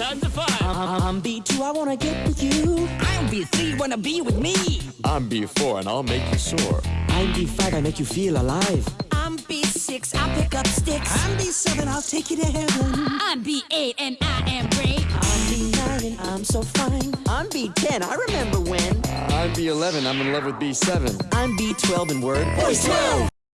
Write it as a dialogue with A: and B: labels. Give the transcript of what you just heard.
A: I'm, I'm B2, I wanna get with you.
B: I'm B3, wanna be with me.
C: I'm B4 and I'll make you soar.
A: I'm B5, I make you feel alive.
B: I'm B6, I'll pick up sticks.
A: I'm B7, I'll take you to heaven.
B: I'm B8 and I am great.
A: I'm B9 and I'm so fine. I'm B10, I remember when.
C: I'm B11, I'm in love with B7.
A: I'm B12 in word.
B: Boys 12?